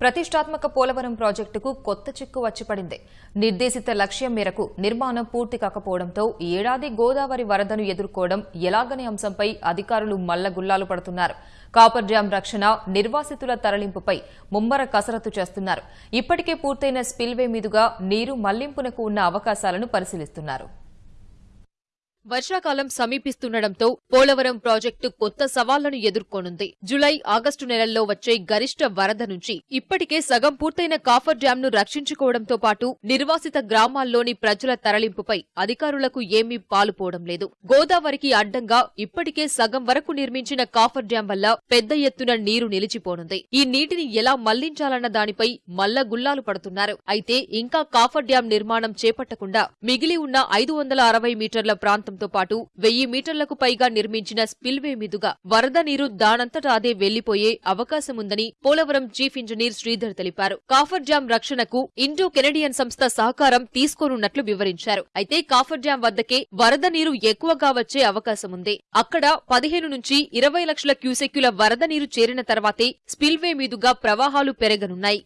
ప్రతిష్టాత్మక పోలవరం ప్రాజెక్టుకు కొత్త చిక్కు వచ్చిపడింది. నిర్దేశిత లక్ష్యం మేరకు నిర్మాణం పూర్తి కాకపోవడంతో ఏడాది గోదావరి వరదను ఎదుర్కోవడం ఎలాగనే అంశంపై అధికారులు మల్లగుల్లాలు పడుతున్నారు. కాపర్ డ్యాం రక్షణ నిర్వాసితుల తరలింపుపై ముమ్మర కసరత్తు చేస్తున్నారు. ఇప్పటికే పూర్తయిన స్పిల్వే మీదుగా నీరు మళ్ళింపునకు ఉన్న అవకాశాలను పరిశీలిస్తున్నారు. వర్షాకాలం సమీపిస్తుండటంతో పోలవరం ప్రాజెక్టు కొత్త సవాళ్ళను ఎదుర్కోనుంది. జులై ఆగస్టు నెలల్లో వచ్చే గరిష్ట వరద నుంచి ఇప్పటికే సగం పూర్తయిన కాఫర్ డ్యాంను రక్షించుకోవడంతో పాటు నిర్వాసిత గ్రామాల్లోని ప్రజల తరలింపుపై అధికారులకు ఏమీ పాలుపోవడం లేదు. గోదావరికి అడ్డంగా ఇప్పటికే సగం వరకు నిర్మించిన కాఫర్ డ్యాం వల్ల పెద్ద ఎత్తున నీరు నిలిచిపోనుంది. ఈ నీటిని ఎలా మళ్ళించాలన్న దానిపై మల్ల గుల్లాలు పడుతున్నారు. అయితే ఇంకా కాఫర్ డ్యాం నిర్మాణం చేపట్టకుండా మిగిలి ఉన్న ఐదు వందల అరవై మీటర్ల ప్రాంతంతో పాటు వెయ్యి మీటర్లకు పైగా నిర్మించిన స్పిల్వే మీదుగా వరద నీరు దానంతటా అదే వెళ్ళిపోయే అవకాశముందని పోలవరం చీఫ్ ఇంజనీర్ శ్రీధర్ తెలిపారు. కాఫర్ డ్యాం రక్షణకు ఇండో కెనడియన్ సంస్థ సహకారం తీసుకోనున్నట్లు వివరించారు. అయితే కాఫర్ డ్యాం వద్దకే వరద నీరు ఎక్కువగా వచ్చే అవకాశముంది. అక్కడ పదిహేను నుంచి ఇరవై లక్షల క్యూసెక్యుల వరద నీరు చేరిన తర్వాతే స్పిల్వే మీదుగా ప్రవాహాలు పెరగనున్నాయి.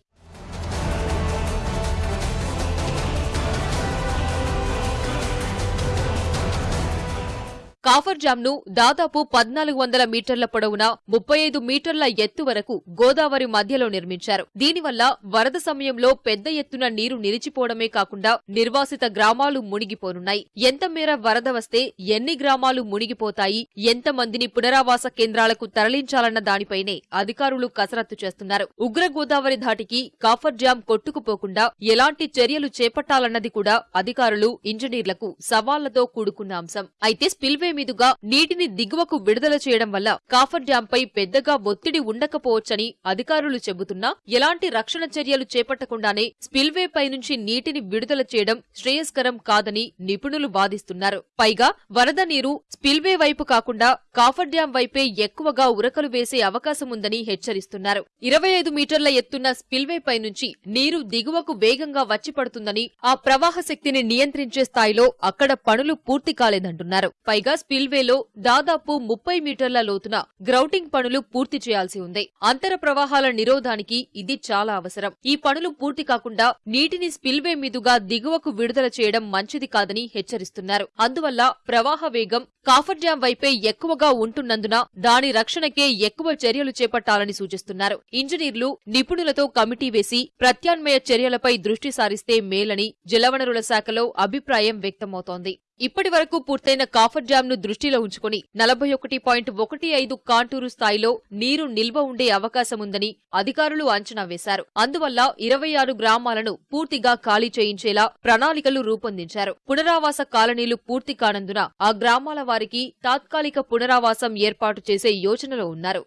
కాఫర్ డ్యాంను దాదాపు పద్నాలుగు వందల మీటర్ల పొడవున ముప్పై ఐదు మీటర్ల ఎత్తు వరకు గోదావరి మధ్యలో నిర్మించారు. దీనివల్ల వరద సమయంలో పెద్ద ఎత్తున నీరు నిలిచిపోవడమే కాకుండా నిర్వాసిత గ్రామాలు మునిగిపోనున్నాయి. ఎంత మేర వరద వస్తే ఎన్ని గ్రామాలు మునిగిపోతాయి ఎంత మందిని పునరావాస కేంద్రాలకు తరలించాలన్న దానిపైనే అధికారులు కసరత్తు చేస్తున్నారు. ఉగ్ర గోదావరి ధాటికి కాఫర్ డ్యాం కొట్టుకుపోకుండా ఎలాంటి చర్యలు చేపట్టాలన్నది కూడా అధికారులు ఇంజనీర్లకు సవాళ్ళతో కూడుకున్న అంశం. అయితే స్పిల్వే మీదుగా నీటిని దిగువకు విడుదల చేయడం వల్ల కాఫర్ డ్యాంపై పెద్దగా ఒత్తిడి ఉండకపోవచ్చని అధికారులు చెబుతున్నా ఎలాంటి రక్షణ చర్యలు చేపట్టకుండానే స్పిల్వేపై నుంచి నీటిని విడుదల చేయడం శ్రేయస్కరం కాదని నిపుణులు వాదిస్తున్నారు. పైగా వరద నీరు స్పిల్వే వైపు కాకుండా కాఫర్ డ్యాం వైపే ఎక్కువగా ఉరకలు వేసే అవకాశముందని హెచ్చరిస్తున్నారు. ఇరవై ఐదు మీటర్ల ఎత్తున్న స్పిల్వేపై నుంచి నీరు దిగువకు వేగంగా వచ్చిపడుతుందని ఆ ప్రవాహ శక్తిని నియంత్రించే స్థాయిలో అక్కడ పనులు పూర్తి కాలేదంటున్నారు. పైగా స్పిల్వేలో దాదాపు ముప్పై మీటర్ల లోతున గ్రౌటింగ్ పనులు పూర్తి చేయాల్సి ఉంది. అంతర ప్రవాహాల నిరోధానికి ఇది చాలా అవసరం. ఈ పనులు పూర్తి కాకుండా నీటిని స్పిల్వే మీదుగా దిగువకు విడుదల చేయడం మంచిది కాదని హెచ్చరిస్తున్నారు. అందువల్ల ప్రవాహ వేగం కాఫర్ డ్యాం వైపే ఎక్కువగా ఉంటున్నందున దాని రక్షణకే ఎక్కువ చర్యలు చేపట్టాలని సూచిస్తున్నారు. ఇంజనీర్లు నిపుణులతో కమిటీ వేసి ప్రత్యామ్నాయ చర్యలపై దృష్టి సారిస్తే మేలని జలవనరుల శాఖలో అభిప్రాయం వ్యక్తమవుతోంది. ఇప్పటి వరకు పూర్తయిన కాఫర్ డ్యాం ను దృష్టిలో ఉంచుకుని నలభై ఒకటి పాయింట్ ఒకటి ఐదు కాంటూరు స్థాయిలో నీరు నిల్వ ఉండే అవకాశముందని అధికారులు అంచనా వేశారు. అందువల్ల ఇరవై ఆరు గ్రామాలను పూర్తిగా ఖాళీ చేయించేలా ప్రణాళికలు రూపొందించారు. పునరావాస కాలనీలు పూర్తి కానందున ఆ గ్రామాల వారికి తాత్కాలిక పునరావాసం ఏర్పాటు చేసే యోచనలో ఉన్నారు.